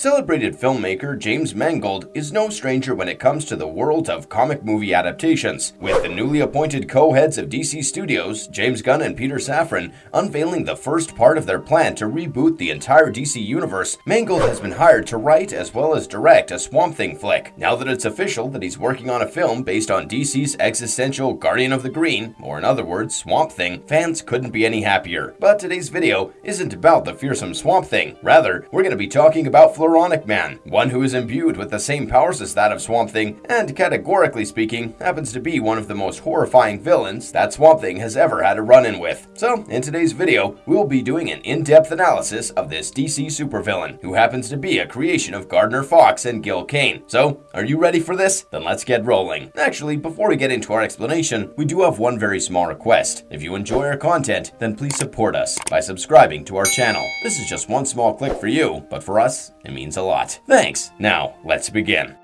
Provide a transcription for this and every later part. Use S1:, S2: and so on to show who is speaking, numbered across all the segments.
S1: Celebrated filmmaker James Mangold is no stranger when it comes to the world of comic movie adaptations, with the newly appointed co-heads of DC Studios, James Gunn and Peter Safran, unveiling the first part of their plan to reboot the entire DC universe. Mangold has been hired to write as well as direct a Swamp Thing flick. Now that it's official that he's working on a film based on DC's existential Guardian of the Green, or in other words, Swamp Thing, fans couldn't be any happier. But today's video isn't about the fearsome Swamp Thing. Rather, we're going to be talking about Man, one who is imbued with the same powers as that of Swamp Thing, and categorically speaking, happens to be one of the most horrifying villains that Swamp Thing has ever had a run-in with. So, in today's video, we'll be doing an in-depth analysis of this DC supervillain, who happens to be a creation of Gardner Fox and Gil Kane. So, are you ready for this? Then let's get rolling. Actually, before we get into our explanation, we do have one very small request. If you enjoy our content, then please support us by subscribing to our channel. This is just one small click for you, but for us, it means means a lot. Thanks. Now, let's begin.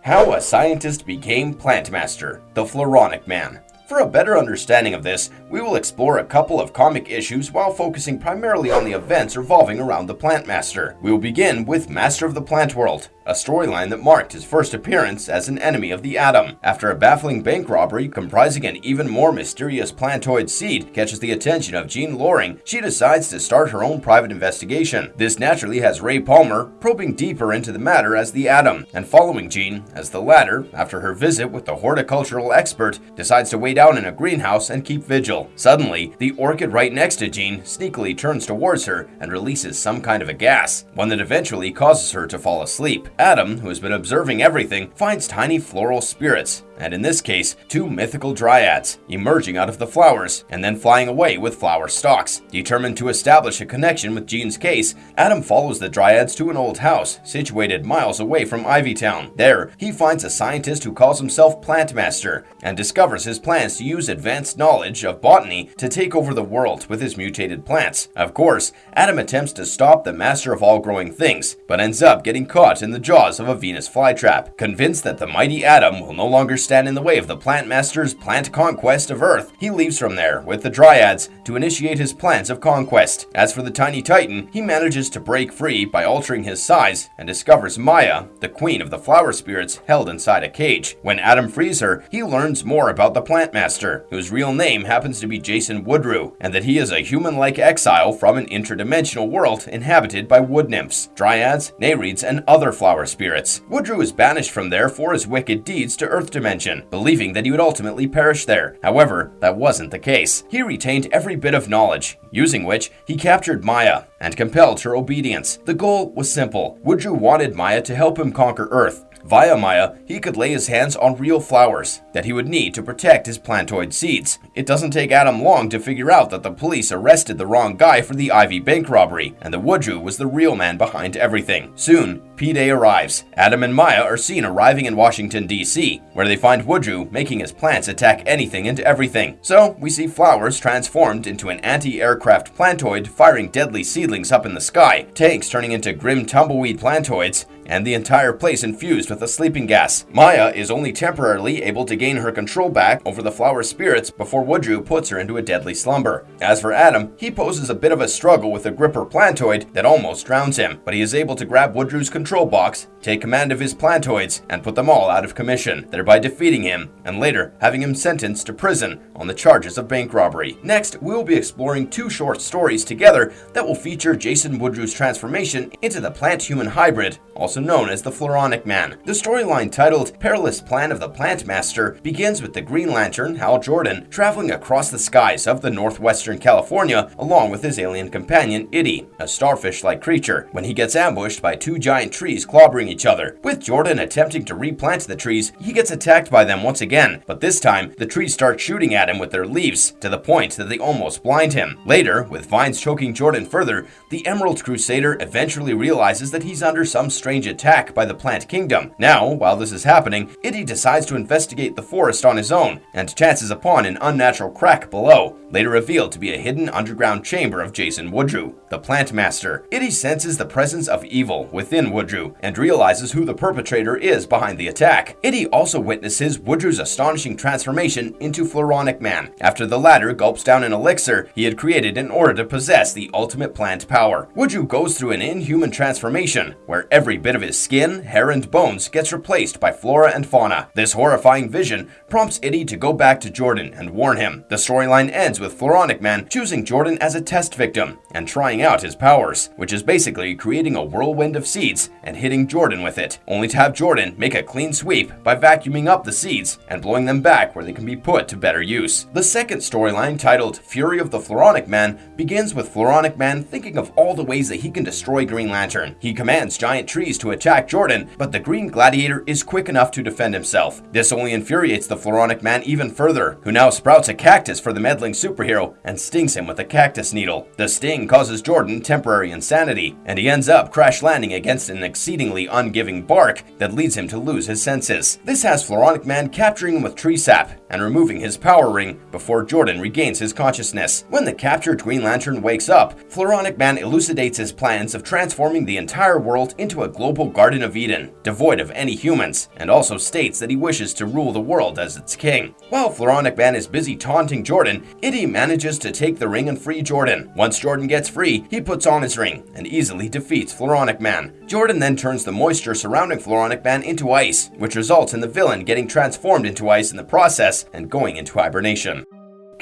S1: How a Scientist Became Plant Master, the Floronic Man. For a better understanding of this, we will explore a couple of comic issues while focusing primarily on the events revolving around the Plant Master. We will begin with Master of the Plant World, a storyline that marked his first appearance as an enemy of the Atom. After a baffling bank robbery comprising an even more mysterious plantoid seed catches the attention of Jean Loring, she decides to start her own private investigation. This naturally has Ray Palmer probing deeper into the matter as the Atom, and following Jean, as the latter, after her visit with the horticultural expert, decides to wait out in a greenhouse and keep vigil. Suddenly, the orchid right next to Jean sneakily turns towards her and releases some kind of a gas, one that eventually causes her to fall asleep. Atom, who has been observing everything, finds tiny floral spirits and in this case, two mythical dryads, emerging out of the flowers and then flying away with flower stalks. Determined to establish a connection with Jean's case, Atom follows the dryads to an old house situated miles away from Ivytown. There, he finds a scientist who calls himself Plant Master and discovers his plans to use advanced knowledge of botany to take over the world with his mutated plants. Of course, Atom attempts to stop the master of all growing things, but ends up getting caught in the jaws of a Venus flytrap. Convinced that the mighty Atom will no longer stand in the way of the Plant Master's plant conquest of Earth. He leaves from there with the Dryads to initiate his plans of conquest. As for the tiny Titan, he manages to break free by altering his size and discovers Maya, the queen of the flower spirits, held inside a cage. When Atom frees her, he learns more about the Plant Master, whose real name happens to be Jason Woodrue, and that he is a human-like exile from an interdimensional world inhabited by wood nymphs, dryads, nereids, and other flower spirits. Woodrue is banished from there for his wicked deeds to Earth Dimension believing that he would ultimately perish there. However, that wasn't the case. He retained every bit of knowledge, using which he captured Maya and compelled her obedience. The goal was simple. Woodrue wanted Maya to help him conquer Earth, Via Maya, he could lay his hands on real flowers that he would need to protect his plantoid seeds. It doesn't take Atom long to figure out that the police arrested the wrong guy for the Ivy bank robbery, and the Woodrue was the real man behind everything. Soon, P-Day arrives. Atom and Maya are seen arriving in Washington, D.C., where they find Woodrue making his plants attack anything and everything. So, we see flowers transformed into an anti-aircraft plantoid firing deadly seedlings up in the sky, tanks turning into grim tumbleweed plantoids, and the entire place infused with a sleeping gas. Maya is only temporarily able to gain her control back over the flower spirits before Woodrue puts her into a deadly slumber. As for Atom, he poses a bit of a struggle with a gripper plantoid that almost drowns him, but he is able to grab Woodrue's control box, take command of his plantoids, and put them all out of commission, thereby defeating him, and later having him sentenced to prison on the charges of bank robbery. Next, we will be exploring two short stories together that will feature Jason Woodrue's transformation into the plant-human hybrid, also known as the Floronic Man. The storyline titled Perilous Plan of the Plant Master begins with the Green Lantern, Hal Jordan, traveling across the skies of the northwestern California along with his alien companion, Itty, a starfish-like creature, when he gets ambushed by two giant trees clobbering each other. With Jordan attempting to replant the trees, he gets attacked by them once again, but this time, the trees start shooting at him with their leaves, to the point that they almost blind him. Later, with vines choking Jordan further, the Emerald Crusader eventually realizes that he's under some strange attack by the Plant Kingdom. Now, while this is happening, Itty decides to investigate the forest on his own, and chances upon an unnatural crack below, later revealed to be a hidden underground chamber of Jason Woodrue, the Plant Master. Itty senses the presence of evil within Woodrue, and realizes who the perpetrator is behind the attack. Itty also witnesses Woodrue's astonishing transformation into Floronic Man, after the latter gulps down an elixir he had created in order to possess the ultimate plant power. Woodrue goes through an inhuman transformation, where every bit of his skin, hair, and bones gets replaced by flora and fauna. This horrifying vision prompts Itty to go back to Jordan and warn him. The storyline ends with Floronic Man choosing Jordan as a test victim and trying out his powers, which is basically creating a whirlwind of seeds and hitting Jordan with it, only to have Jordan make a clean sweep by vacuuming up the seeds and blowing them back where they can be put to better use. The second storyline, titled Fury of the Floronic Man, begins with Floronic Man thinking of all the ways that he can destroy Green Lantern. He commands giant trees to attack Jordan, but the Green Gladiator is quick enough to defend himself. This only infuriates the Floronic Man even further, who now sprouts a cactus for the meddling superhero and stings him with a cactus needle. The sting causes Jordan temporary insanity, and he ends up crash landing against an exceedingly ungiving bark that leads him to lose his senses. This has Floronic Man capturing him with tree sap and removing his power ring before Jordan regains his consciousness. When the captured Green Lantern wakes up, Floronic Man elucidates his plans of transforming the entire world into a global Garden of Eden, devoid of any humans, and also states that he wishes to rule the world as its king. While Floronic Man is busy taunting Jordan, Itty manages to take the ring and free Jordan. Once Jordan gets free, he puts on his ring and easily defeats Floronic Man. Jordan then turns the moisture surrounding Floronic Man into ice, which results in the villain getting transformed into ice in the process and going into hibernation.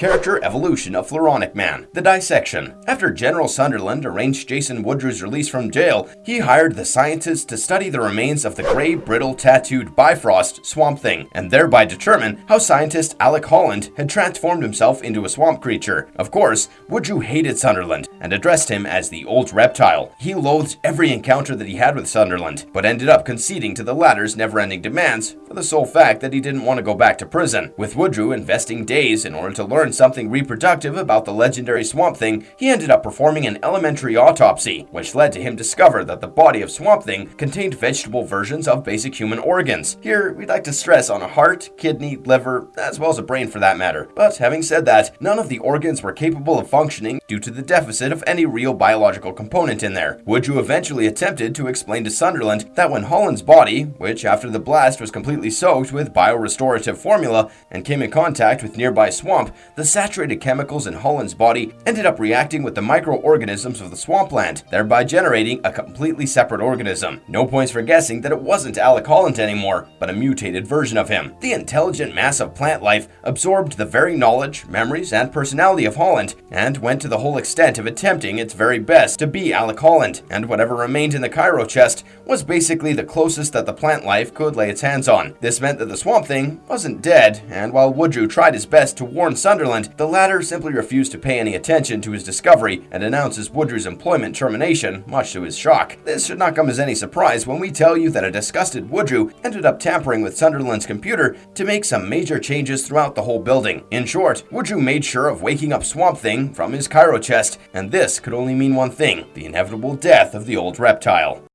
S1: Character Evolution of Floronic Man The Dissection After General Sunderland arranged Jason Woodrue's release from jail, he hired the scientists to study the remains of the gray, brittle, tattooed Bifrost Swamp Thing, and thereby determine how scientist Alec Holland had transformed himself into a swamp creature. Of course, Woodrue hated Sunderland and addressed him as the Old Reptile. He loathed every encounter that he had with Sunderland, but ended up conceding to the latter's never-ending demands for the sole fact that he didn't want to go back to prison, with Woodrue investing days in order to learn learn something reproductive about the legendary Swamp Thing, he ended up performing an elementary autopsy, which led to him discover that the body of Swamp Thing contained vegetable versions of basic human organs. Here, we'd like to stress on a heart, kidney, liver, as well as a brain for that matter. But having said that, none of the organs were capable of functioning due to the deficit of any real biological component in there. Woodrue eventually attempted to explain to Sunderland that when Holland's body, which after the blast was completely soaked with biorestorative formula and came in contact with nearby swamp, the saturated chemicals in Holland's body ended up reacting with the microorganisms of the swampland, thereby generating a completely separate organism. No points for guessing that it wasn't Alec Holland anymore, but a mutated version of him. The intelligent mass of plant life absorbed the very knowledge, memories, and personality of Holland, and went to the whole extent of attempting its very best to be Alec Holland, and whatever remained in the cryo chest was basically the closest that the plant life could lay its hands on. This meant that the Swamp Thing wasn't dead, and while Woodrue tried his best to warn Sunderland the latter simply refused to pay any attention to his discovery and announces Woodrue's employment termination, much to his shock. This should not come as any surprise when we tell you that a disgusted Woodrue ended up tampering with Sunderland's computer to make some major changes throughout the whole building. In short, Woodrue made sure of waking up Swamp Thing from his cryo chest, and this could only mean one thing, the inevitable death of the old reptile.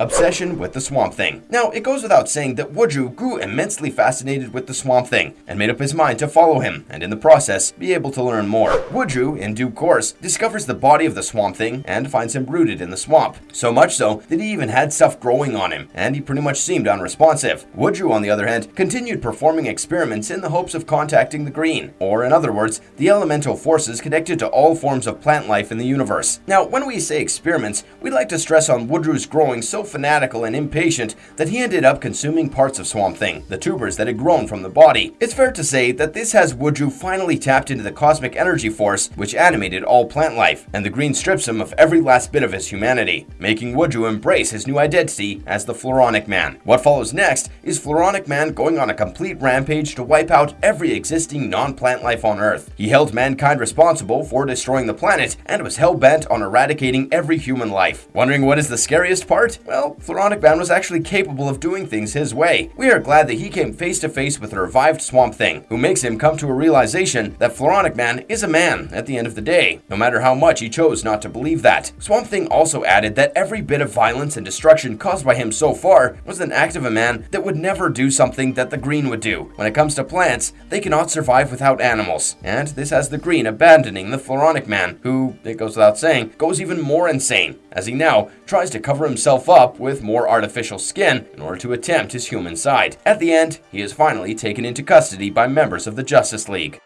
S1: Obsession with the Swamp Thing. Now, it goes without saying that Woodrue grew immensely fascinated with the Swamp Thing and made up his mind to follow him and in the process be able to learn more. Woodrue, in due course, discovers the body of the Swamp Thing and finds him rooted in the swamp. So much so that he even had stuff growing on him and he pretty much seemed unresponsive. Woodrue, on the other hand, continued performing experiments in the hopes of contacting the Green, or in other words, the elemental forces connected to all forms of plant life in the universe. Now, when we say experiments, we'd like to stress on Woodrue's growing so fanatical and impatient that he ended up consuming parts of Swamp Thing, the tubers that had grown from the body. It's fair to say that this has Woodrue finally tapped into the cosmic energy force which animated all plant life, and the green strips him of every last bit of his humanity, making Woodrue embrace his new identity as the Floronic Man. What follows next is Floronic Man going on a complete rampage to wipe out every existing non-plant life on Earth. He held mankind responsible for destroying the planet and was hell-bent on eradicating every human life. Wondering what is the scariest part? Well, well, Floronic Man was actually capable of doing things his way. We are glad that he came face to face with a revived Swamp Thing, who makes him come to a realization that Floronic Man is a man at the end of the day, no matter how much he chose not to believe that. Swamp Thing also added that every bit of violence and destruction caused by him so far was an act of a man that would never do something that the Green would do. When it comes to plants, they cannot survive without animals, and this has the Green abandoning the Floronic Man, who, it goes without saying, goes even more insane, as he now tries to cover himself up up with more artificial skin in order to attempt his human side. At the end, he is finally taken into custody by members of the Justice League.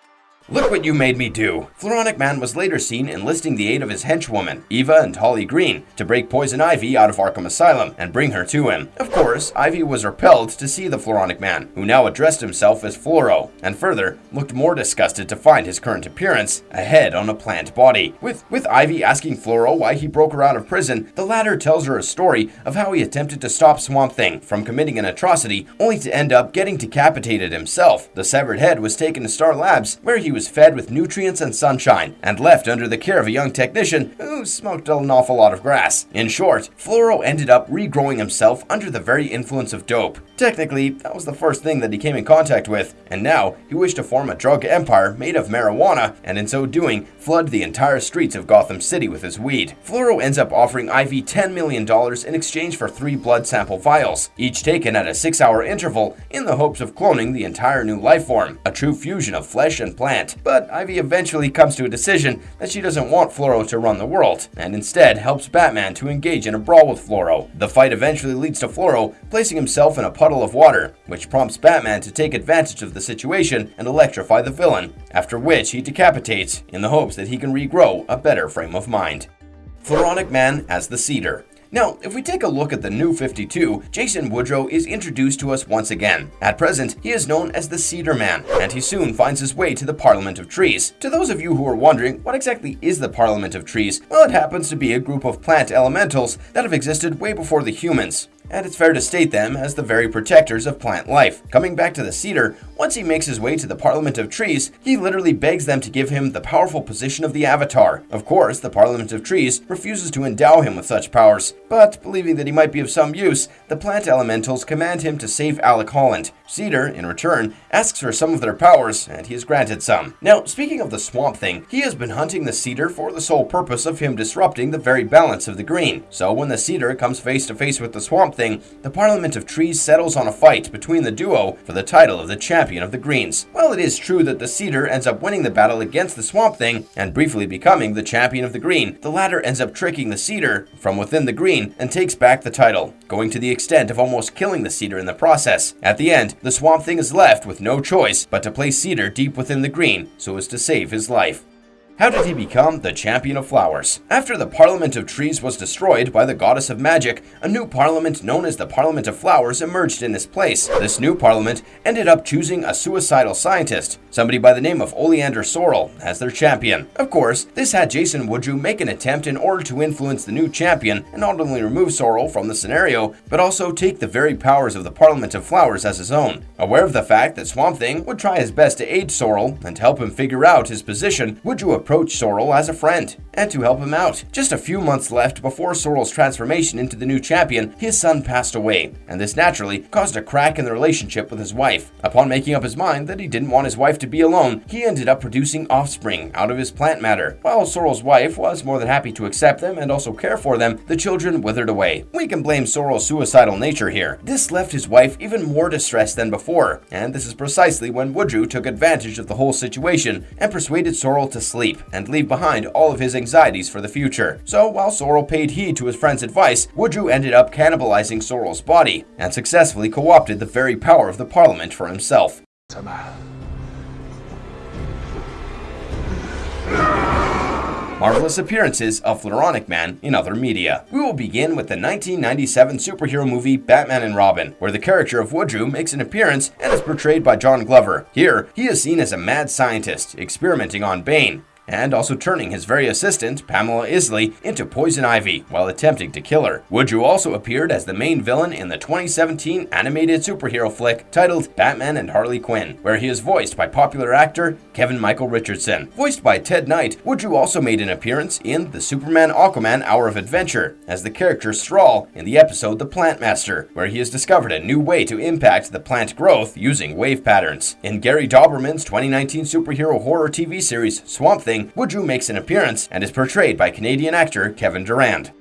S1: Look what you made me do! Floronic Man was later seen enlisting the aid of his henchwoman, Eva and Holly Green, to break Poison Ivy out of Arkham Asylum and bring her to him. Of course, Ivy was repelled to see the Floronic Man, who now addressed himself as Floro, and further, looked more disgusted to find his current appearance, a head on a plant body. With, with Ivy asking Floro why he broke her out of prison, the latter tells her a story of how he attempted to stop Swamp Thing from committing an atrocity, only to end up getting decapitated himself. The severed head was taken to Star Labs, where he was fed with nutrients and sunshine, and left under the care of a young technician who smoked an awful lot of grass. In short, Floro ended up regrowing himself under the very influence of dope. Technically, that was the first thing that he came in contact with, and now he wished to form a drug empire made of marijuana, and in so doing, flood the entire streets of Gotham City with his weed. Floro ends up offering Ivy $10 million in exchange for three blood sample vials, each taken at a six hour interval in the hopes of cloning the entire new life form, a true fusion of flesh and plant. But Ivy eventually comes to a decision that she doesn't want Floro to run the world, and instead helps Batman to engage in a brawl with Floro. The fight eventually leads to Floro placing himself in a puddle of water, which prompts Batman to take advantage of the situation and electrify the villain, after which he decapitates in the hopes that he can regrow a better frame of mind. Floronic Man as the Cedar. Now, if we take a look at the new 52, Jason Woodrue is introduced to us once again. At present, he is known as the Cedar Man, and he soon finds his way to the Parliament of Trees. To those of you who are wondering, what exactly is the Parliament of Trees? Well, it happens to be a group of plant elementals that have existed way before the humans and it's fair to state them as the very protectors of plant life. Coming back to the cedar, once he makes his way to the Parliament of Trees, he literally begs them to give him the powerful position of the Avatar. Of course, the Parliament of Trees refuses to endow him with such powers, but believing that he might be of some use, the plant elementals command him to save Alec Holland. Cedar, in return, asks for some of their powers, and he is granted some. Now, speaking of the Swamp Thing, he has been hunting the Cedar for the sole purpose of him disrupting the very balance of the green. So when the Cedar comes face to face with the Swamp Thing, the Parliament of Trees settles on a fight between the duo for the title of the champion of the Greens. While it is true that the Cedar ends up winning the battle against the Swamp Thing and briefly becoming the champion of the Green, the latter ends up tricking the Cedar from within the Green and takes back the title, going to the extent of almost killing the Cedar in the process. At the end, the Swamp Thing is left with no choice but to place Cedar deep within the Green so as to save his life. How did he become the champion of flowers? After the Parliament of Trees was destroyed by the goddess of magic, a new parliament known as the Parliament of Flowers emerged in its place. This new parliament ended up choosing a suicidal scientist, somebody by the name of Oleander Sorrel, as their champion. Of course, this had Jason Woodrue make an attempt in order to influence the new champion and not only remove Sorrel from the scenario, but also take the very powers of the Parliament of Flowers as his own. Aware of the fact that Swamp Thing would try his best to aid Sorrel and help him figure out his position, Woodrue approached Sorrel as a friend and to help him out. Just a few months left before Sorrel's transformation into the new champion, his son passed away, and this naturally caused a crack in the relationship with his wife. Upon making up his mind that he didn't want his wife to be alone, he ended up producing offspring out of his plant matter. While Sorrel's wife was more than happy to accept them and also care for them, the children withered away. We can blame Sorrel's suicidal nature here. This left his wife even more distressed than before, and this is precisely when Woodrue took advantage of the whole situation and persuaded Sorrel to sleep and leave behind all of his anxieties for the future. So while Sorrel paid heed to his friend's advice, Woodrue ended up cannibalizing Sorrel's body and successfully co-opted the very power of the Parliament for himself. Marvelous appearances of Floronic Man in other media. We will begin with the 1997 superhero movie Batman and Robin, where the character of Woodrue makes an appearance and is portrayed by John Glover. Here, he is seen as a mad scientist experimenting on Bane, and also turning his very assistant, Pamela Isley, into Poison Ivy while attempting to kill her. Woodrue also appeared as the main villain in the 2017 animated superhero flick titled Batman and Harley Quinn, where he is voiced by popular actor Kevin Michael Richardson. Voiced by Ted Knight, Woodrue also made an appearance in the Superman Aquaman Hour of Adventure as the character Strahl in the episode The Plant Master, where he has discovered a new way to impact the plant growth using wave patterns. In Gary Dauberman's 2019 superhero horror TV series Swamp Thing, Woodrue makes an appearance and is portrayed by Canadian actor Kevin Durand.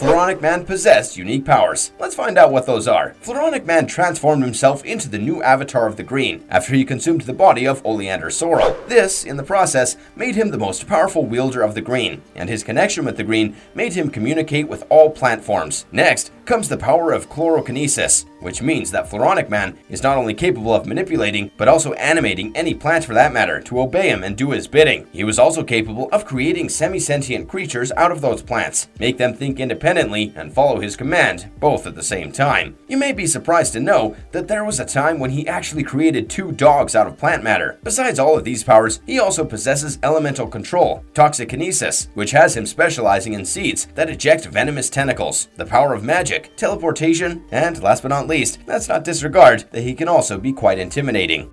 S1: Floronic Man possessed unique powers. Let's find out what those are. Floronic Man transformed himself into the new avatar of the Green after he consumed the body of Oleander Sorrel. This, in the process, made him the most powerful wielder of the Green, and his connection with the Green made him communicate with all plant forms. Next comes the power of chlorokinesis, which means that Floronic Man is not only capable of manipulating, but also animating any plant for that matter to obey him and do his bidding. He was also capable of creating semi-sentient creatures out of those plants, make them think independently, and follow his command, both at the same time. You may be surprised to know that there was a time when he actually created two dogs out of plant matter. Besides all of these powers, he also possesses elemental control, toxikinesis, which has him specializing in seeds that eject venomous tentacles, the power of magic, teleportation, and last but not least, let's not disregard that he can also be quite intimidating.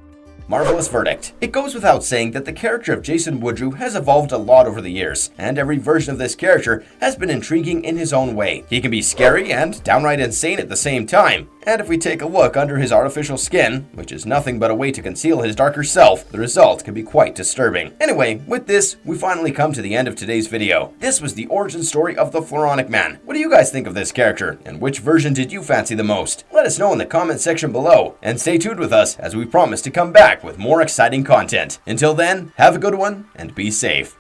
S1: Marvelous verdict. It goes without saying that the character of Jason Woodrue has evolved a lot over the years, and every version of this character has been intriguing in his own way. He can be scary and downright insane at the same time, and if we take a look under his artificial skin, which is nothing but a way to conceal his darker self, the result can be quite disturbing. Anyway, with this, we finally come to the end of today's video. This was the origin story of the Floronic Man. What do you guys think of this character, and which version did you fancy the most? Let us know in the comment section below, and stay tuned with us as we promise to come back with more exciting content. Until then, have a good one, and be safe.